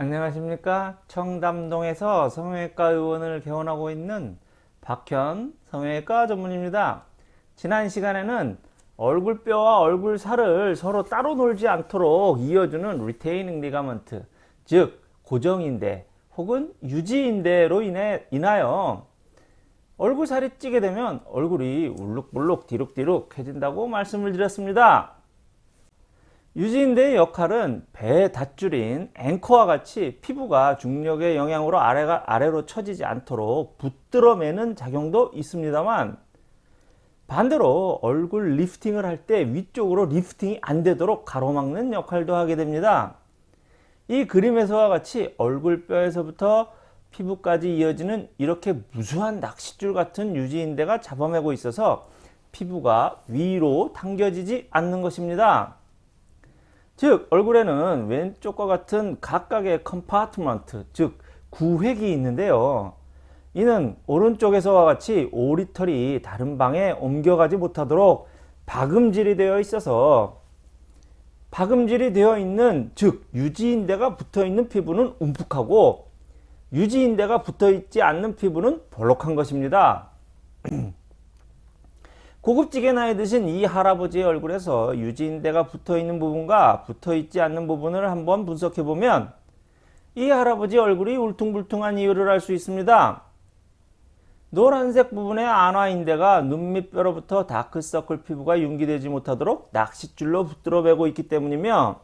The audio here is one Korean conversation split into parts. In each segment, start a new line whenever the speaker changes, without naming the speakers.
안녕하십니까? 청담동에서 성형외과 의원을 개원하고 있는 박현 성형외과 전문입니다. 지난 시간에는 얼굴뼈와 얼굴살을 서로 따로 놀지 않도록 이어주는 retaining ligament 즉 고정인대 혹은 유지인대로 인해 인하여 얼굴살이 찌게 되면 얼굴이 울룩불룩 뒤룩뒤룩 해진다고 말씀을 드렸습니다 유지인대의 역할은 배 닷줄인 앵커와 같이 피부가 중력의 영향으로 아래가 아래로 처지지 않도록 붙들어 매는 작용도 있습니다만 반대로 얼굴 리프팅을 할 때 위쪽으로 리프팅이 안 되도록 가로막는 역할도 하게 됩니다. 이 그림에서와 같이 얼굴뼈에서부터 피부까지 이어지는 이렇게 무수한 낚싯줄 같은 유지인대가 잡아매고 있어서 피부가 위로 당겨지지 않는 것입니다. 즉 얼굴에는 왼쪽과 같은 각각의 compartment 즉 구획이 있는데요. 이는 오른쪽에서와 같이 오리털이 다른 방에 옮겨가지 못하도록 박음질이 되어 있어서 박음질이 되어 있는 즉 유지인대가 붙어 있는 피부는 움푹하고 유지인대가 붙어 있지 않는 피부는 볼록한 것입니다. 고급지게 나이 드신 이 할아버지의 얼굴에서 유지인대가 붙어있는 부분과 붙어있지 않는 부분을 한번 분석해보면 이 할아버지 얼굴이 울퉁불퉁한 이유를 알 수 있습니다. 노란색 부분의 안화인대가 눈 밑뼈로부터 다크서클 피부가 융기되지 못하도록 낚싯줄로 붙들어 매고 있기 때문이며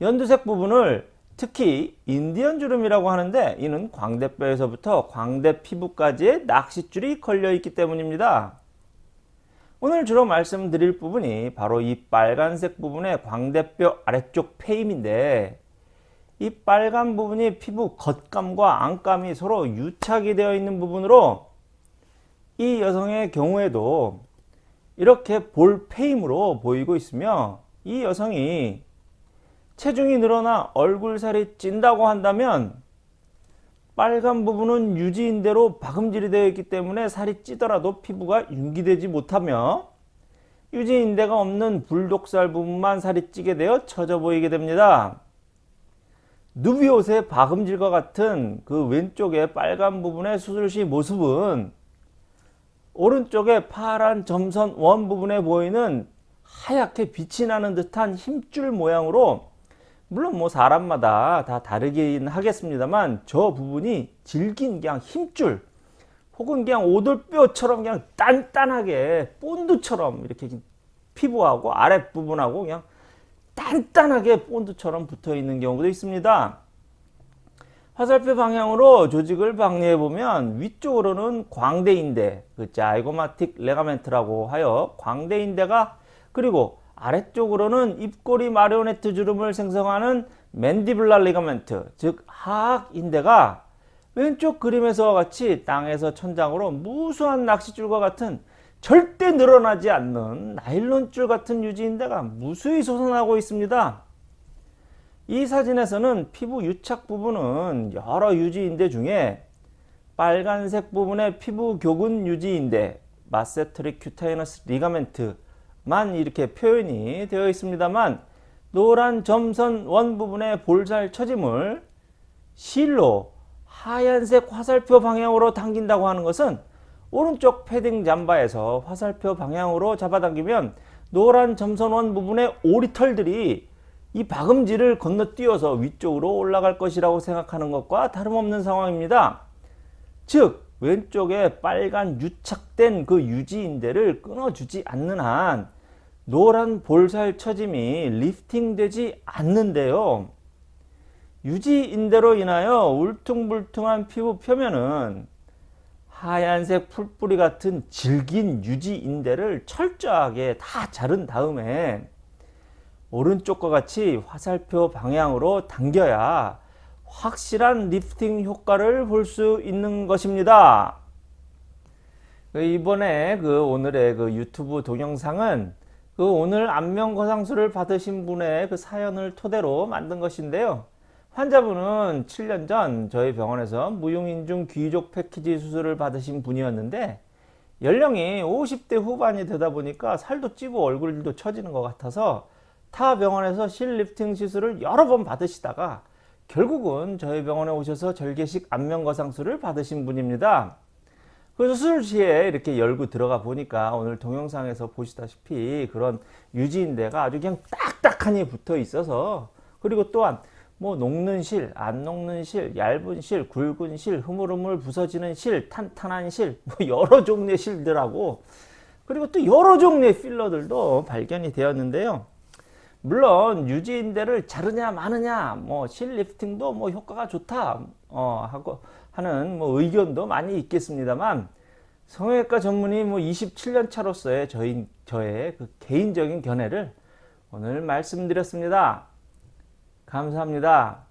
연두색 부분을 특히 인디언 주름이라고 하는데 이는 광대뼈에서부터 광대 피부까지의 낚싯줄이 걸려 있기 때문입니다. 오늘 주로 말씀드릴 부분이 바로 이 빨간색 부분의 광대뼈 아래쪽 페임인데 이 빨간 부분이 피부 겉감과 안감이 서로 유착이 되어 있는 부분으로 이 여성의 경우에도 이렇게 볼 페임으로 보이고 있으며 이 여성이 체중이 늘어나 얼굴살이 찐다고 한다면 빨간 부분은 유지인대로 박음질이 되어 있기 때문에 살이 찌더라도 피부가 융기되지 못하며 유지인대가 없는 불독살 부분만 살이 찌게 되어 처져 보이게 됩니다. 누비옷의 박음질과 같은 그 왼쪽의 빨간 부분의 수술시 모습은 오른쪽의 파란 점선 원 부분에 보이는 하얗게 빛이 나는 듯한 힘줄 모양으로 물론 뭐 사람마다 다 다르긴 하겠습니다만 저 부분이 질긴 그냥 힘줄 혹은 그냥 오돌뼈처럼 그냥 단단하게 본드처럼 이렇게 피부하고 아랫부분하고 그냥 단단하게 본드처럼 붙어 있는 경우도 있습니다. 화살표 방향으로 조직을 박리해 보면 위쪽으로는 광대인대, 그 zygomatic ligament라고 하여 광대인대가 그리고 아래쪽으로는 입꼬리 마리오네트 주름을 생성하는 mandibular ligament 즉 하악인대가 왼쪽 그림에서와 같이 땅에서 천장으로 무수한 낚싯줄과 같은 절대 늘어나지 않는 나일론줄 같은 유지인대가 무수히 솟아나고 있습니다. 이 사진에서는 피부 유착 부분은 여러 유지인대 중에 빨간색 부분의 피부 교근 유지인대 masseteric cutaneous ligament 만 이렇게 표현이 되어 있습니다만 노란 점선 원 부분의 볼살 처짐을 실로 하얀색 화살표 방향으로 당긴다고 하는 것은 오른쪽 패딩 잠바에서 화살표 방향으로 잡아당기면 노란 점선 원 부분의 오리털들이 이 박음질을 건너뛰어서 위쪽으로 올라갈 것이라고 생각하는 것과 다름없는 상황입니다. 즉 왼쪽에 빨간 유착된 그 유지인대를 끊어주지 않는 한 노란 볼살 처짐이 리프팅되지 않는데요. 유지인대로 인하여 울퉁불퉁한 피부 표면은 하얀색 풀뿌리 같은 질긴 유지인대를 철저하게 다 자른 다음에 오른쪽과 같이 화살표 방향으로 당겨야 확실한 리프팅 효과를 볼 수 있는 것입니다. 그 이번에 그 오늘의 그 유튜브 동영상은 그 오늘 안면거상술을 받으신 분의 그 사연을 토대로 만든 것인데요. 환자분은 7년 전 저희 병원에서 무용인중 귀족 패키지 수술을 받으신 분이었는데 연령이 50대 후반이 되다 보니까 살도 찌고 얼굴도 처지는 것 같아서 타 병원에서 실리프팅 시술을 여러 번 받으시다가 결국은 저희 병원에 오셔서 절개식 안면거상술을 받으신 분입니다. 그래서 수술 시에 이렇게 열고 들어가 보니까 오늘 동영상에서 보시다시피 그런 유지인대가 아주 그냥 딱딱하니 붙어 있어서 그리고 또한 뭐 녹는 실, 안 녹는 실, 얇은 실, 굵은 실, 흐물흐물 부서지는 실, 탄탄한 실, 뭐 여러 종류의 실들하고 그리고 또 여러 종류의 필러들도 발견이 되었는데요. 물론 유지인대를 자르냐 마느냐 뭐 실 리프팅도 뭐 효과가 좋다 어 하고 하는 뭐 의견도 많이 있겠습니다만 성형외과 전문의 뭐 27년 차로서의 저희 저의 그 개인적인 견해를 오늘 말씀드렸습니다. 감사합니다.